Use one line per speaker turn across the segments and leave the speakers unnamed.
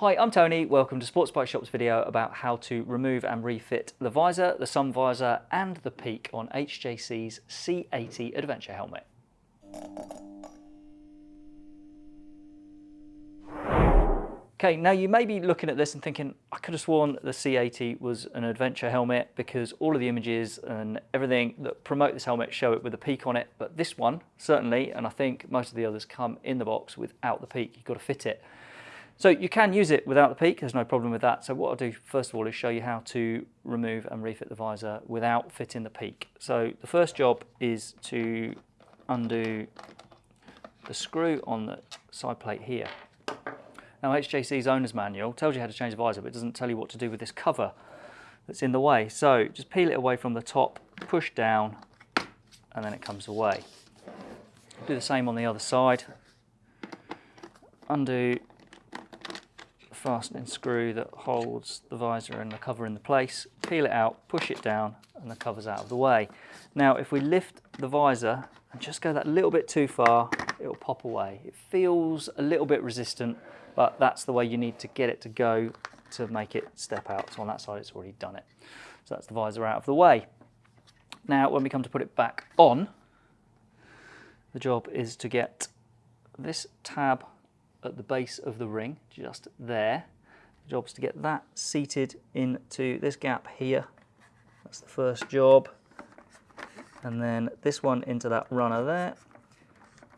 Hi, I'm Tony. Welcome to Sports Bike Shop's video about how to remove and refit the visor, the sun visor and the peak on HJC's C80 Adventure helmet. Okay, now you may be looking at this and thinking, I could have sworn the C80 was an adventure helmet because all of the images and everything that promote this helmet show it with a peak on it, but this one, certainly, and I think most of the others come in the box without the peak, you've got to fit it. So you can use it without the peak, there's no problem with that. So what I'll do first of all is show you how to remove and refit the visor without fitting the peak. So the first job is to undo the screw on the side plate here. Now HJC's owner's manual tells you how to change the visor, but it doesn't tell you what to do with this cover that's in the way. So just peel it away from the top, push down, and then it comes away. Do the same on the other side. Undo fastening screw that holds the visor and the cover in the place, peel it out, push it down and the cover's out of the way. Now if we lift the visor and just go that little bit too far, it'll pop away. It feels a little bit resistant, but that's the way you need to get it to go to make it step out. So on that side it's already done it. So that's the visor out of the way. Now when we come to put it back on, the job is to get this tab at the base of the ring, just there. The job's to get that seated into this gap here. That's the first job. And then this one into that runner there.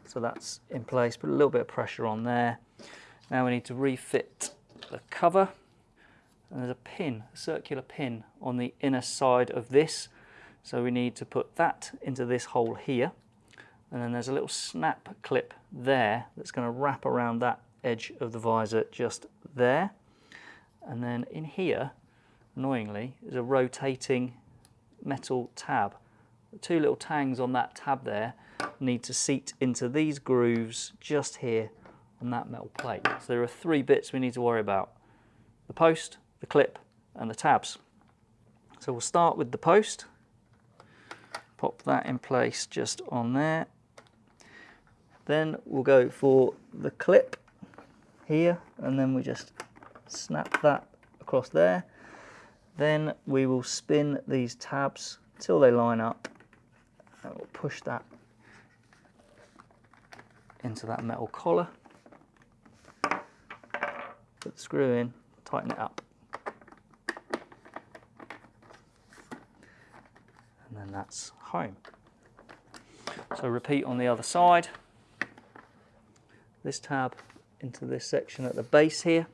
So that's in place, put a little bit of pressure on there. Now we need to refit the cover. And there's a pin, a circular pin on the inner side of this. So we need to put that into this hole here and then there's a little snap clip there that's going to wrap around that edge of the visor just there. And then in here annoyingly is a rotating metal tab. The two little tangs on that tab there need to seat into these grooves just here on that metal plate. So there are three bits we need to worry about. The post the clip and the tabs. So we'll start with the post. Pop that in place just on there then we'll go for the clip here and then we just snap that across there. Then we will spin these tabs till they line up and we'll push that into that metal collar. Put the screw in, tighten it up. And then that's home. So repeat on the other side this tab into this section at the base here.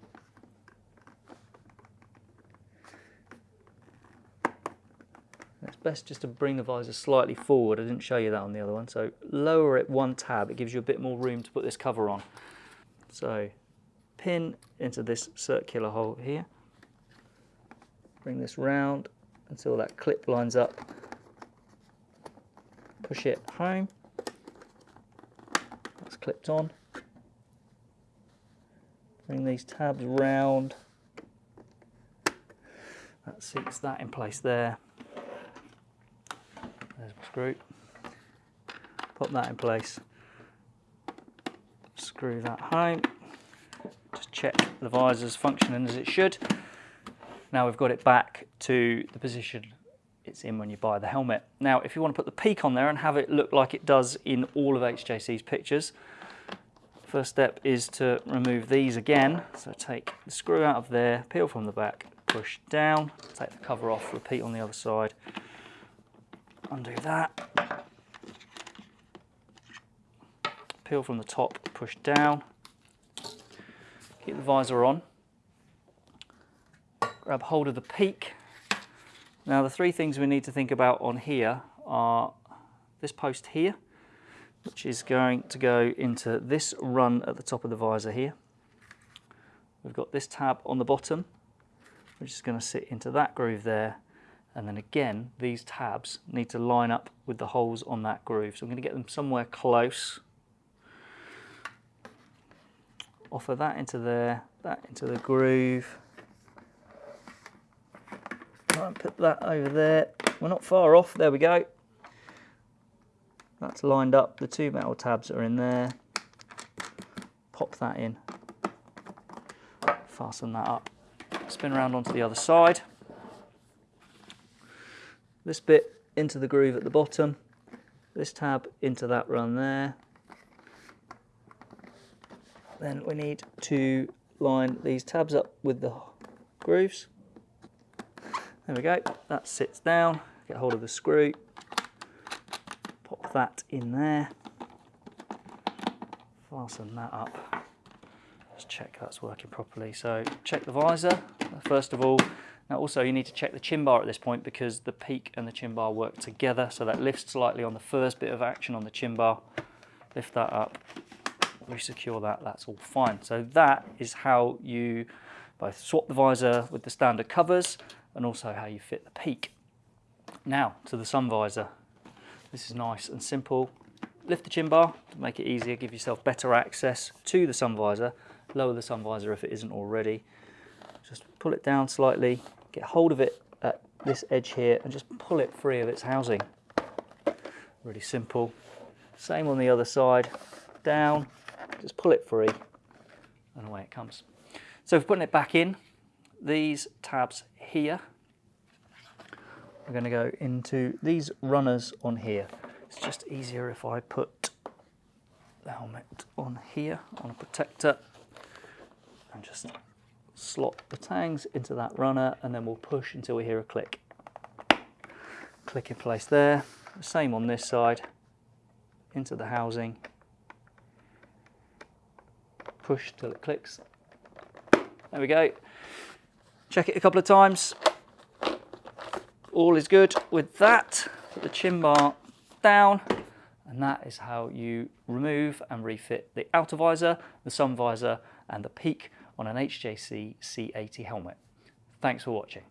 It's best just to bring the visor slightly forward. I didn't show you that on the other one. So lower it one tab. It gives you a bit more room to put this cover on. So pin into this circular hole here. Bring this round until that clip lines up. Push it home. That's clipped on. Bring these tabs round. That seats that in place there. There's my screw. Put that in place. Screw that home. Just check the visor's functioning as it should. Now we've got it back to the position it's in when you buy the helmet. Now if you want to put the peak on there and have it look like it does in all of HJC's pictures, First step is to remove these again. So take the screw out of there, peel from the back, push down, take the cover off, repeat on the other side. Undo that. Peel from the top, push down. Keep the visor on. Grab hold of the peak. Now the three things we need to think about on here are this post here, which is going to go into this run at the top of the visor here. We've got this tab on the bottom, which is going to sit into that groove there. And then again, these tabs need to line up with the holes on that groove. So I'm going to get them somewhere close. Offer that into there, that into the groove. And put that over there. We're not far off, there we go. That's lined up, the two metal tabs are in there. Pop that in. fasten that up. Spin around onto the other side. This bit into the groove at the bottom. This tab into that run there. Then we need to line these tabs up with the grooves. There we go, that sits down. Get hold of the screw, that in there, fasten that up. Just check that's working properly. So check the visor, first of all. Now also you need to check the chin bar at this point because the peak and the chin bar work together. So that lifts slightly on the first bit of action on the chin bar. Lift that up, resecure that, that's all fine. So that is how you both swap the visor with the standard covers and also how you fit the peak. Now to the sun visor. This is nice and simple. Lift the chin bar to make it easier, give yourself better access to the sun visor. Lower the sun visor if it isn't already. Just pull it down slightly, get hold of it at this edge here and just pull it free of its housing. Really simple. Same on the other side, down, just pull it free and away it comes. So for putting it back in, these tabs here. We're going to go into these runners on here. It's just easier if I put the helmet on here on a protector and just slot the tangs into that runner and then we'll push until we hear a click. Click in place there. Same on this side. Into the housing. Push till it clicks. There we go. Check it a couple of times. All is good with that. Put the chin bar down and that is how you remove and refit the outer visor, the sun visor and the peak on an HJC C80 helmet. Thanks for watching.